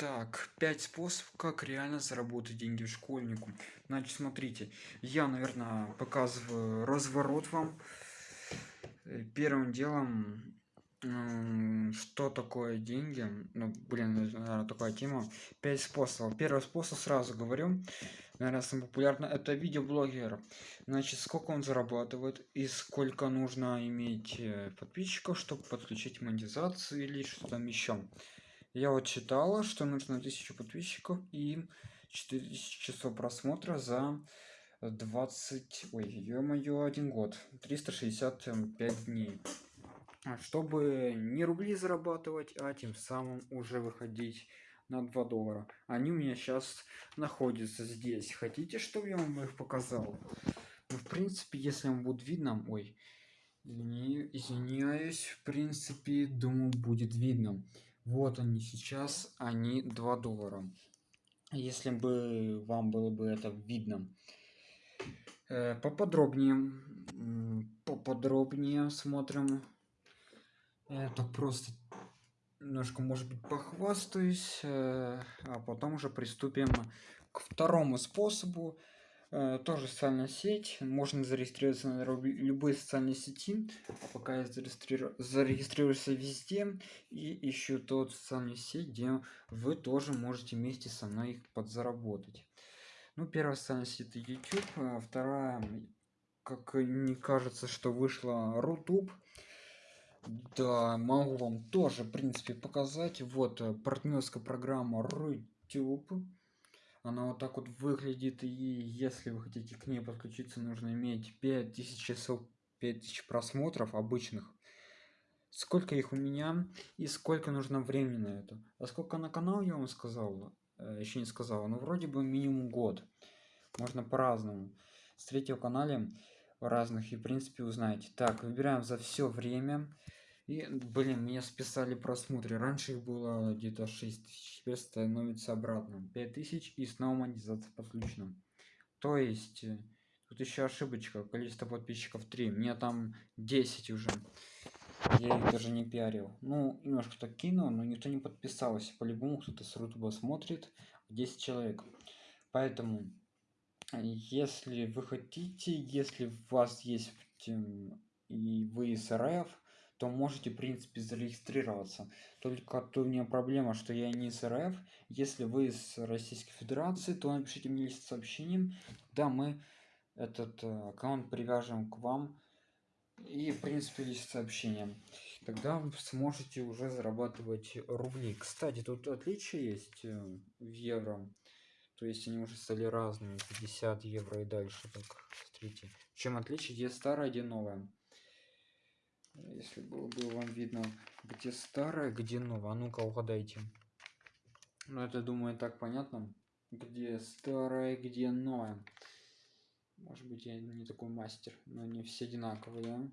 Так, 5 способов, как реально заработать деньги школьнику. Значит, смотрите, я, наверное, показываю разворот вам. Э, первым делом, что такое деньги? Ну, блин, наверное, такая тема. 5 способов. Первый способ сразу говорю. Наверное, самый популярный это видеоблогер. Значит, сколько он зарабатывает и сколько нужно иметь э, подписчиков, чтобы подключить монетизацию или что там еще я вот читала что нужно 1000 подписчиков и 4000 часов просмотра за 20 ой ё-моё один год 365 дней. А чтобы не рубли зарабатывать а тем самым уже выходить на 2 доллара. Они у меня сейчас находятся здесь. Хотите чтобы я вам их показал? Ну, в принципе если вам будет видно ой извиняюсь в принципе думаю будет видно вот они сейчас они 2 доллара. Если бы вам было бы это видно э, поподробнее поподробнее смотрим. Это просто немножко может быть похвастаюсь э, а потом уже приступим к второму способу тоже социальная сеть. Можно зарегистрироваться на любые социальные сети. А пока я зарегистрирую зарегистрируйся везде. И ищу тот социальную сеть где вы тоже можете вместе со мной их подзаработать. Ну первая социальная сеть это youtube. А вторая как не кажется что вышла рутуб. Да могу вам тоже в принципе показать. Вот э, партнерская программа рутюб она вот так вот выглядит и если вы хотите к ней подключиться нужно иметь 5000 часов 5000 просмотров обычных. Сколько их у меня и сколько нужно времени на это? А сколько на канал я вам сказал э, еще не сказал но вроде бы минимум год. Можно по-разному. С третьего канале разных и в принципе узнаете. Так выбираем за все время и, блин, меня списали просмотры. Раньше их было где-то 6 тысяч, теперь становится обратно. 5 тысяч и снова монетизация подключена. То есть, э, тут еще ошибочка, количество подписчиков 3. Мне там 10 уже. Я их даже не пиарил. Ну, немножко так кинул, но никто не подписался. По-любому кто-то с Рутуба смотрит. 10 человек. Поэтому, если вы хотите, если у вас есть и вы из РФ, то можете в принципе зарегистрироваться. Только то у меня проблема что я не из рф. Если вы из российской федерации то напишите мне лист сообщением. Да мы этот э, аккаунт привяжем к вам и в принципе лист сообщения тогда вы сможете уже зарабатывать рубли. Кстати тут отличие есть э, в евро. То есть они уже стали разными 50 евро и дальше так смотрите чем отличие? Где старое где новое если было бы вам видно где старое где новое. А ну-ка угадайте. Ну это думаю так понятно. Где старое где новое. Может быть я не такой мастер но не все одинаковые да?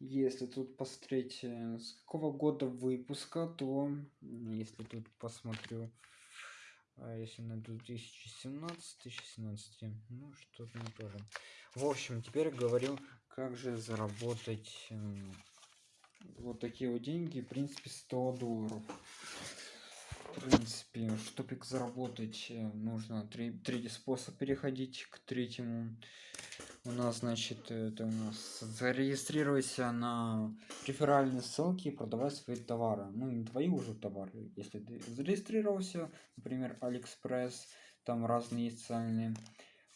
если тут посмотреть э, с какого года выпуска то если тут посмотрю а если на 2017 2017 ну что-то не тоже. В общем теперь говорю как же заработать вот такие вот деньги в принципе 100 долларов. В принципе чтобы их заработать э, нужно три, третий способ переходить к третьему у нас значит это у нас зарегистрируйся на реферальные ссылки и продавать свои товары. Ну не твои уже товары. Если ты зарегистрировался например алиэкспресс там разные социальные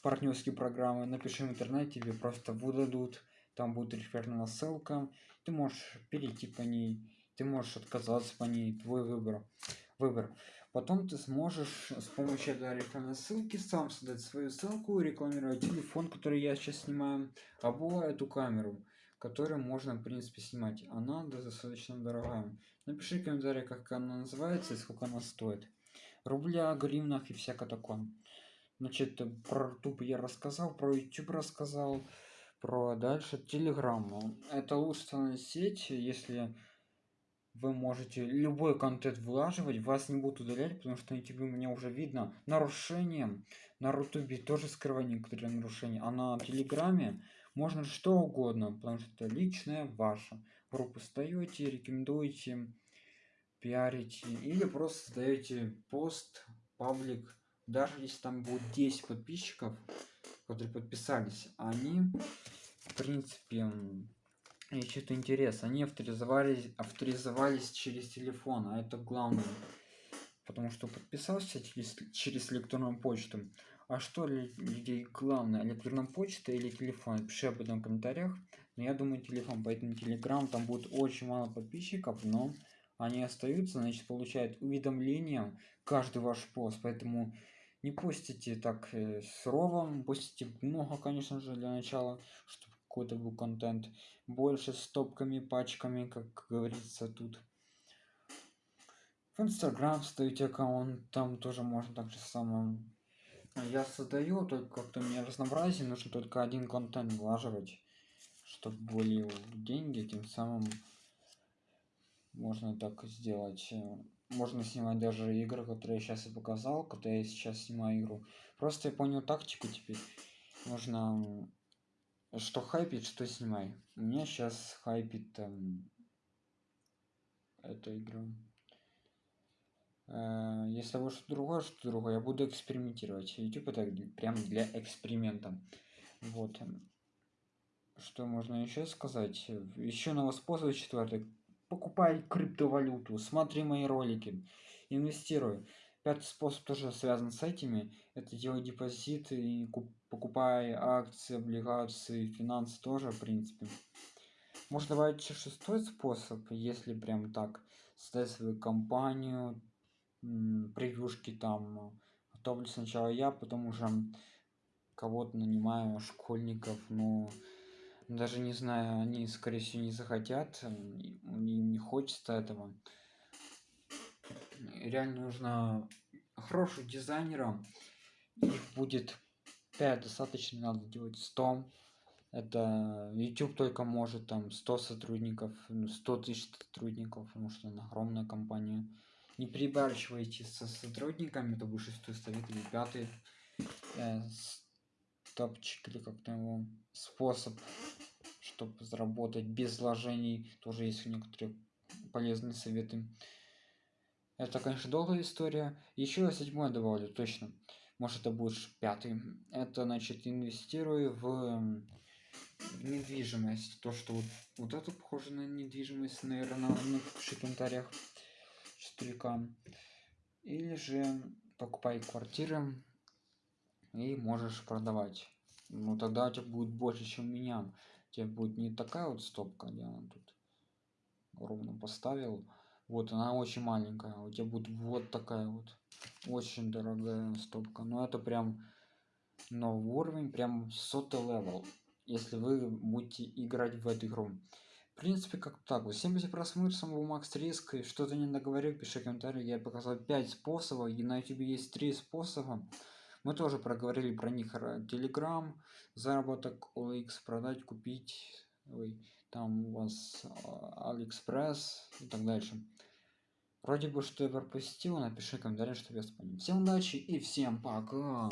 партнерские программы напиши в интернете тебе просто выдадут. Там будет реферальная ссылка. Ты можешь перейти по ней. Ты можешь отказаться по ней. Твой выбор. Выбор потом ты сможешь с помощью этой рекламной ссылки сам создать свою ссылку рекламировать телефон который я сейчас снимаю або эту камеру которую можно в принципе снимать. Она достаточно дорогая. Напиши в комментариях как она называется и сколько она стоит. Рубля гривнах и всякое такое. Значит про youtube я рассказал про youtube рассказал про дальше телеграмму это лучшая сеть если вы можете любой контент вылаживать вас не будут удалять потому что на youtube у меня уже видно нарушением на рутубе тоже скрывать некоторые нарушения а на телеграме можно что угодно потому что это личное ваше. Группу стаете рекомендуете пиарите или просто создаете пост паблик. Даже если там будет 10 подписчиков которые подписались они в принципе что-то интересно. Они авторизовались авторизовались через телефон а это главное. Потому что подписался через, через электронную почту. А что для людей главное? Электронная почта или телефон? Пиши об этом в комментариях. Но я думаю телефон. Поэтому телеграм там будет очень мало подписчиков но они остаются. Значит получают уведомления каждый ваш пост. Поэтому не постите так э, сурово постите много конечно же для начала чтобы какой-то был контент. Больше стопками пачками как говорится тут. В инстаграм ставите аккаунт там тоже можно так же самое. Я создаю только как-то мне разнообразие нужно только один контент влаживать чтобы были деньги тем самым можно так сделать. Можно снимать даже игры которые я сейчас и показал когда я сейчас снимаю игру. Просто я понял тактику теперь. Нужно что хайпит что снимай. У меня сейчас хайпит там эта игра. Э, если вы что другое что другое я буду экспериментировать. Youtube это прям для эксперимента. Вот что можно еще сказать? Еще новый способ четвертый покупай криптовалюту смотри мои ролики инвестируй. Пятый способ тоже связан с этими. Это делай депозиты и покупай акции облигации финансы тоже в принципе. Добавить еще шестой способ если прям так создать свою компанию превьюшки там готовлю сначала я потом уже кого-то нанимаю школьников но даже не знаю они скорее всего не захотят им не хочется этого. Реально нужно хороших дизайнеров их будет 5 достаточно надо делать 100 это youtube только может там 100 сотрудников 100 ну, тысяч сотрудников потому что она огромная компания. Не перебарщивайте со сотрудниками это будет шестой совет или пятый. Э, топчик или как-то его способ чтобы заработать без вложений тоже есть некоторые полезные советы. Это конечно долгая история. Еще седьмой добавлю точно может это будет пятый. Это значит инвестирую в, недвижимость. То что вот, вот это похоже на недвижимость наверное напиши в комментариях 4к или же покупай квартиры и можешь продавать. Ну тогда у тебя будет больше чем у меня. У тебя будет не такая вот стопка где она тут ровно поставил вот она очень маленькая у тебя будет вот такая вот очень дорогая стопка. Но это прям новый уровень прям сотый level если вы будете играть в эту игру. В принципе как так вот. Всем за просмотр самого макс риск что-то не договорил пиши комментарий я показал 5 способов. И на youtube есть три способа. Мы тоже проговорили про них. Telegram заработок OLX продать купить. Ой, там у вас алиэкспресс и так дальше вроде бы что я пропустил напиши комментарий чтобы я вспомнил. Всем удачи и всем пока